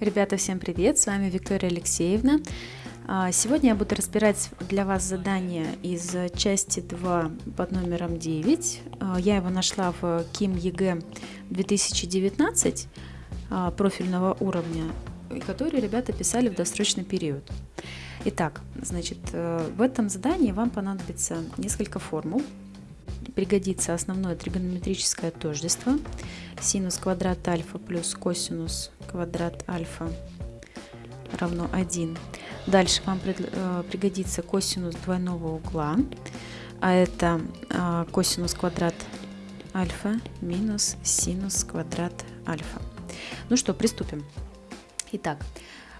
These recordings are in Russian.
Ребята, всем привет! С вами Виктория Алексеевна. А, сегодня я буду разбирать для вас задание из части 2 под номером 9. А, я его нашла в КИМ ЕГЭ 2019 а, профильного уровня, который ребята писали в досрочный период. Итак, значит, э, в этом задании вам понадобится несколько формул. Пригодится основное тригонометрическое тождество. Синус квадрат альфа плюс косинус квадрат альфа равно 1. Дальше вам э, пригодится косинус двойного угла, а это а, косинус квадрат альфа минус синус квадрат альфа. Ну что, приступим. Итак,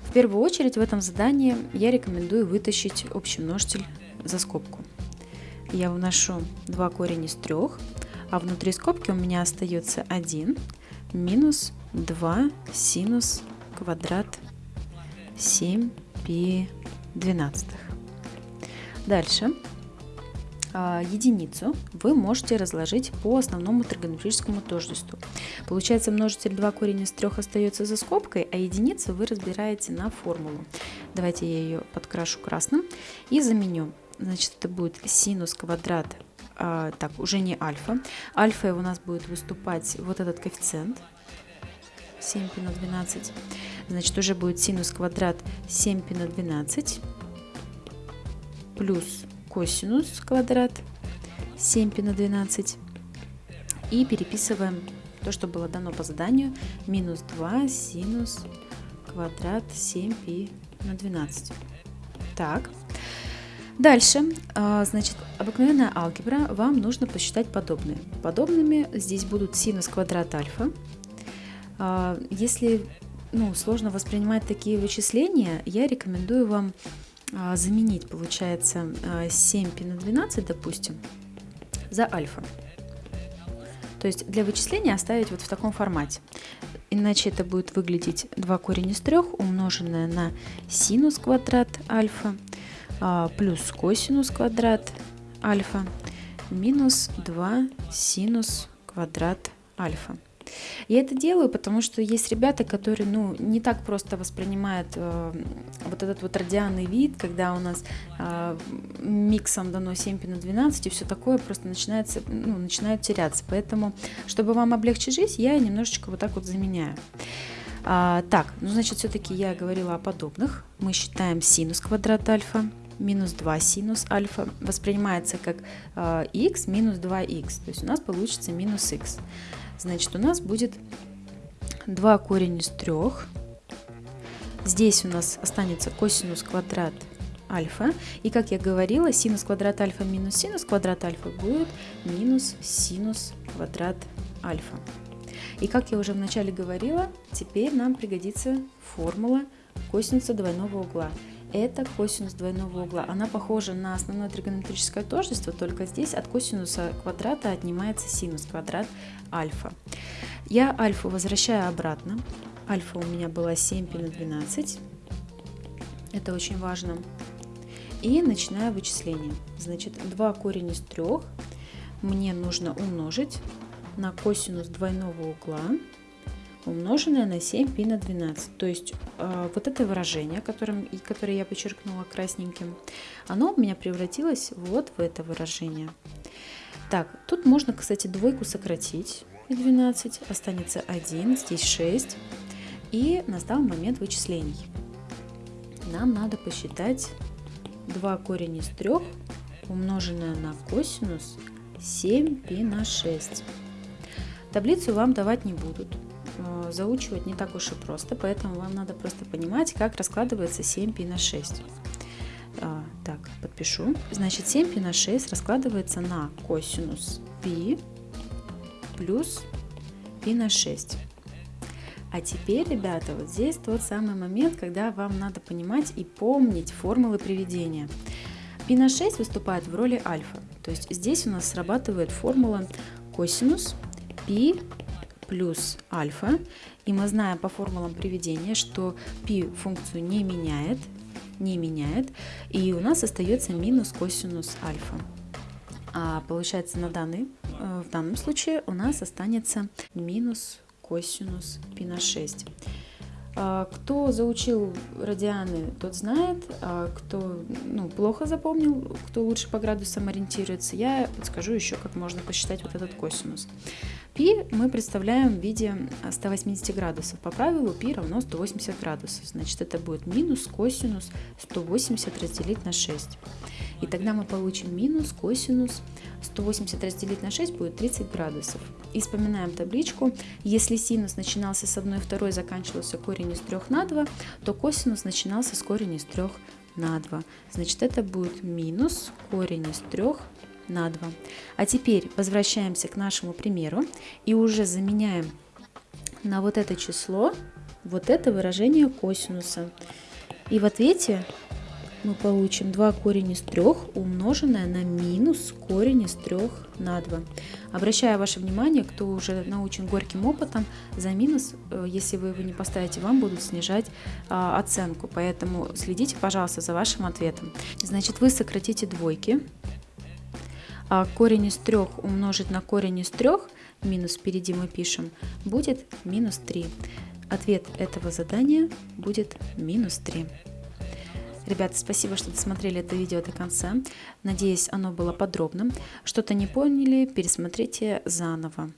в первую очередь в этом задании я рекомендую вытащить общий множитель за скобку. Я вношу 2 корень из 3, а внутри скобки у меня остается 1 минус 2 синус квадрат 7 пи 12. Дальше а, единицу вы можете разложить по основному тригонометрическому тождеству. Получается множитель 2 корень из 3 остается за скобкой, а единицу вы разбираете на формулу. Давайте я ее подкрашу красным и заменю. Значит, это будет синус квадрат а, так, уже не альфа. Альфа у нас будет выступать вот этот коэффициент 7 пи на 12. Значит, уже будет синус квадрат 7 пи на 12 плюс косинус квадрат 7 пи на 12. И переписываем то, что было дано по заданию, минус 2 синус квадрат 7 пи на 12. Так, Дальше, а, значит, обыкновенная алгебра, вам нужно посчитать подобные. Подобными здесь будут синус квадрат альфа. А, если ну, сложно воспринимать такие вычисления, я рекомендую вам а, заменить, получается, 7 пи на 12, допустим, за альфа. То есть для вычисления оставить вот в таком формате. Иначе это будет выглядеть 2 корень из 3 умноженное на синус квадрат альфа плюс косинус квадрат альфа минус 2 синус квадрат альфа. Я это делаю, потому что есть ребята, которые ну, не так просто воспринимают э, вот этот вот радианный вид, когда у нас э, миксом дано 7 пи на 12 и все такое просто начинается, ну, начинает теряться. Поэтому, чтобы вам облегчить жизнь, я немножечко вот так вот заменяю. А, так, ну значит, все-таки я говорила о подобных. Мы считаем синус квадрат альфа минус 2 синус альфа воспринимается как э, x минус 2x. То есть у нас получится минус x. Значит, у нас будет 2 корень из 3. Здесь у нас останется косинус квадрат альфа. И как я говорила, синус квадрат альфа минус синус квадрат альфа будет минус синус квадрат альфа. И как я уже вначале говорила, теперь нам пригодится формула косинуса двойного угла это косинус двойного угла. Она похожа на основное тригонометрическое тождество, только здесь от косинуса квадрата отнимается синус квадрат альфа. Я альфу возвращаю обратно. Альфа у меня была 7 пи на 12. Это очень важно. И начинаю вычисление. Значит, 2 корень из 3 мне нужно умножить на косинус двойного угла умноженное на 7 пи на 12. То есть э, вот это выражение, которым, которое я подчеркнула красненьким, оно у меня превратилось вот в это выражение. Так, тут можно, кстати, двойку сократить и 12, останется 1, здесь 6. И настал момент вычислений. Нам надо посчитать 2 корень из 3 умноженное на косинус 7 пи на 6. Таблицу вам давать не будут. Э, заучивать не так уж и просто, поэтому вам надо просто понимать, как раскладывается 7 пи на 6. А, так, подпишу. Значит, 7 пи на 6 раскладывается на косинус пи плюс пи на 6. А теперь, ребята, вот здесь тот самый момент, когда вам надо понимать и помнить формулы приведения. Пи на 6 выступает в роли альфа. То есть здесь у нас срабатывает формула косинус пи плюс альфа. И мы знаем по формулам приведения, что π функцию не меняет, не меняет. И у нас остается минус косинус альфа. А получается на данный, э, в данном случае у нас останется минус косинус π на 6. А, кто заучил радианы, тот знает, а кто ну, плохо запомнил, кто лучше по градусам ориентируется, я подскажу еще, как можно посчитать вот этот косинус. Пи мы представляем в виде 180 градусов. По правилу пи равно 180 градусов. Значит, это будет минус косинус 180 разделить на 6. И тогда мы получим минус косинус 180 разделить на 6 будет 30 градусов. И вспоминаем табличку. Если синус начинался с 1 2, заканчивался корень из 3 на 2, то косинус начинался с корень из 3 на 2. Значит, это будет минус корень из 3 на 2. А теперь возвращаемся к нашему примеру и уже заменяем на вот это число вот это выражение косинуса. И в ответе мы получим 2 корень из 3 умноженное на минус корень из 3 на 2. Обращаю ваше внимание, кто уже научен горьким опытом, за минус, э, если вы его не поставите, вам будут снижать а, оценку. Поэтому следите, пожалуйста, за вашим ответом. Значит, вы сократите двойки. А корень из 3 умножить на корень из 3, минус впереди мы пишем, будет минус 3. Ответ этого задания будет минус 3. Ребята, спасибо, что досмотрели это видео до конца. Надеюсь, оно было подробным. Что-то не поняли, пересмотрите заново.